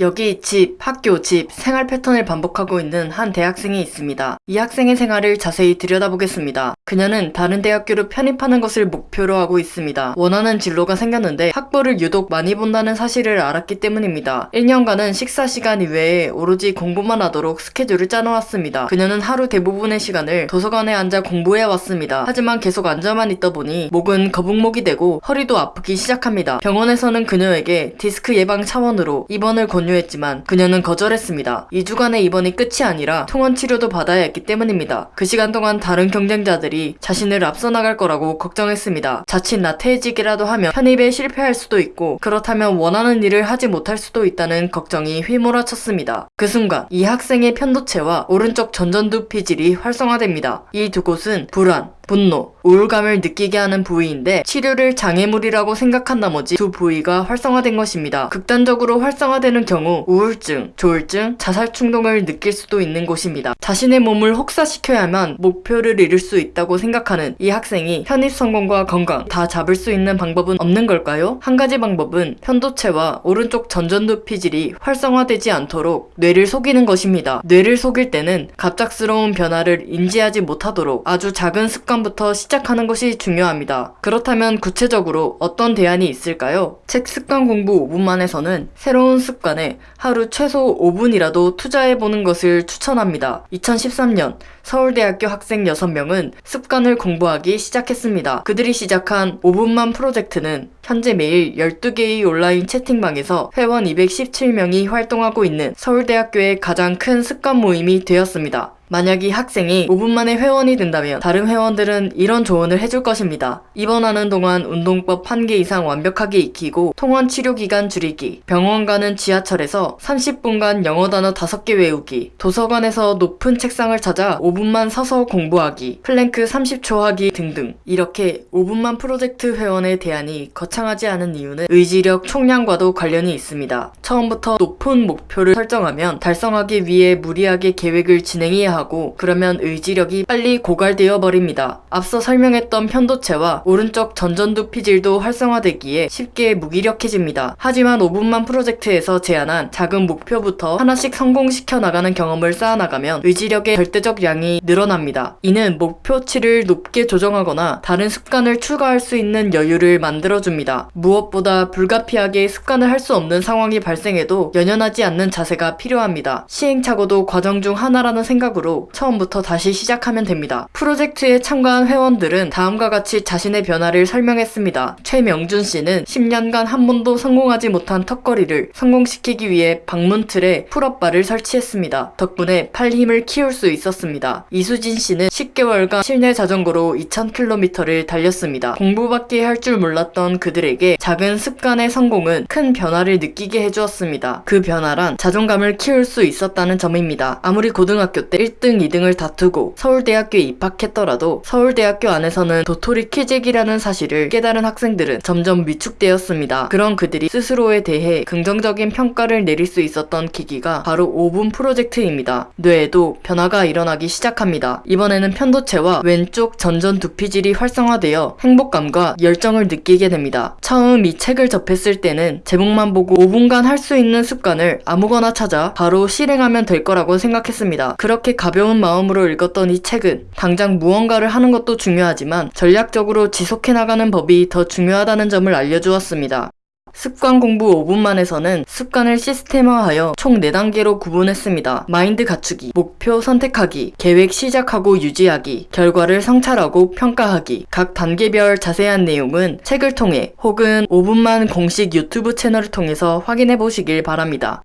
여기 집, 학교, 집, 생활 패턴을 반복하고 있는 한 대학생이 있습니다. 이 학생의 생활을 자세히 들여다보겠습니다. 그녀는 다른 대학교로 편입하는 것을 목표로 하고 있습니다. 원하는 진로가 생겼는데 학벌을 유독 많이 본다는 사실을 알았기 때문입니다. 1년간은 식사 시간 이외에 오로지 공부만 하도록 스케줄을 짜놓았습니다. 그녀는 하루 대부분의 시간을 도서관에 앉아 공부해 왔습니다. 하지만 계속 앉아만 있다 보니 목은 거북목이 되고 허리도 아프기 시작합니다. 병원에서는 그녀에게 디스크 예방 차원으로 입원을 권 유했지만 그녀는 거절했습니다. 2주간의 입원이 끝이 아니라 통원 치료도 받아야 했기 때문입니다. 그 시간 동안 다른 경쟁자들이 자신을 앞서 나갈 거라고 걱정했습니다. 자칫 나태해지기라도 하면 편입에 실패할 수도 있고 그렇다면 원하는 일을 하지 못할 수도 있다는 걱정이 휘몰아쳤습니다. 그 순간 이 학생의 편도체와 오른쪽 전전두 피질이 활성화됩니다. 이 두 곳은 불안, 분노, 우울감을 느끼게 하는 부위인데 치료를 장애물이라고 생각한 나머지 두 부위가 활성화된 것입니다. 극단적으로 활성화되는 경우 우울증, 조울증, 자살 충동을 느낄 수도 있는 곳입니다. 자신의 몸을 혹사시켜야만 목표를 이룰 수 있다고 생각하는 이 학생이 편입 성공과 건강 다 잡을 수 있는 방법은 없는 걸까요? 한 가지 방법은 편도체와 오른쪽 전전두 피질이 활성화되지 않도록 뇌를 속이는 것입니다. 뇌를 속일 때는 갑작스러운 변화를 인지하지 못하도록 아주 작은 습관 부터 시작하는 것이 중요합니다. 그렇다면 구체적으로 어떤 대안이 있을까요? 책 습관 공부 5분 만에서는 새로운 습관에 하루 최소 5분이라도 투자해보는 것을 추천합니다. 2013년 서울대학교 학생 6명은 습관을 공부하기 시작했습니다. 그들이 시작한 5분만 프로젝트는 현재 매일 12개의 온라인 채팅방에서 회원 217명이 활동하고 있는 서울대학교의 가장 큰 습관 모임이 되었습니다. 만약 이 학생이 5분 만에 회원이 된다면 다른 회원들은 이런 조언을 해줄 것입니다. 입원하는 동안 운동법 1개 이상 완벽하게 익히고 통원 치료 기간 줄이기, 병원 가는 지하철에서 30분간 영어 단어 5개 외우기, 도서관에서 높은 책상을 찾아 5분만 서서 공부하기, 플랭크 30초 하기 등등 이렇게 5분만 프로젝트 회원의 대안이 거창하지 않은 이유는 의지력 총량과도 관련이 있습니다. 처음부터 높은 목표를 설정하면 달성하기 위해 무리하게 계획을 진행해야 하고 그러면 의지력이 빨리 고갈되어 버립니다. 앞서 설명했던 편도체와 오른쪽 전전두 피질도 활성화되기에 쉽게 무기력해집니다. 하지만 5분만 프로젝트에서 제안한 작은 목표부터 하나씩 성공시켜 나가는 경험을 쌓아나가면 의지력의 절대적 양이 늘어납니다. 이는 목표치를 높게 조정하거나 다른 습관을 추가할 수 있는 여유를 만들어줍니다. 무엇보다 불가피하게 습관을 할 수 없는 상황이 발생해도 연연하지 않는 자세가 필요합니다. 시행착오도 과정 중 하나라는 생각 으로 처음부터 다시 시작하면 됩니다. 프로젝트에 참가한 회원들은 다음과 같이 자신의 변화를 설명했습니다. 최명준 씨는 10년간 한 번도 성공하지 못한 턱걸이를 성공시키기 위해 방문 틀에 pull-up bar를 설치했습니다. 덕분에 팔 힘을 키울 수 있었습니다. 이수진 씨는 10개월간 실내 자전거로 2000km를 달렸습니다. 공부밖에 할 줄 몰랐던 그들에게 작은 습관의 성공은 큰 변화를 느끼게 해주었습니다. 그 변화란 자존감을 키울 수 있었다는 점입니다. 아무리 고등학교 때 1등, 2등을 다투고 서울대학교에 입학했더라도 서울대학교 안에서는 도토리 키재기라는 사실을 깨달은 학생들은 점점 위축되었습니다. 그런 그들이 스스로에 대해 긍정적인 평가를 내릴 수 있었던 계기가 바로 5분 프로젝트입니다. 뇌에도 변화가 일어나기 시작합니다. 이번에는 편도체와 왼쪽 전전 두피질이 활성화되어 행복감과 열정을 느끼게 됩니다. 처음 이 책을 접했을 때는 제목만 보고 5분간 할 수 있는 습관을 아무거나 찾아 바로 실행하면 될 거라고 생각했습니다. 그렇게 가벼운 마음으로 읽었던 이 책은 당장 무언가를 하는 것도 중요하지만 전략적으로 지속해 나가는 법이 더 중요하다는 점을 알려주었습니다. 습관 공부 5분만에서는 습관을 시스템화하여 총 4단계로 구분했습니다. 마인드 갖추기, 목표 선택하기, 계획 시작하고 유지하기, 결과를 성찰하고 평가하기. 각 단계별 자세한 내용은 책을 통해 혹은 5분만 공식 유튜브 채널을 통해서 확인해 보시길 바랍니다.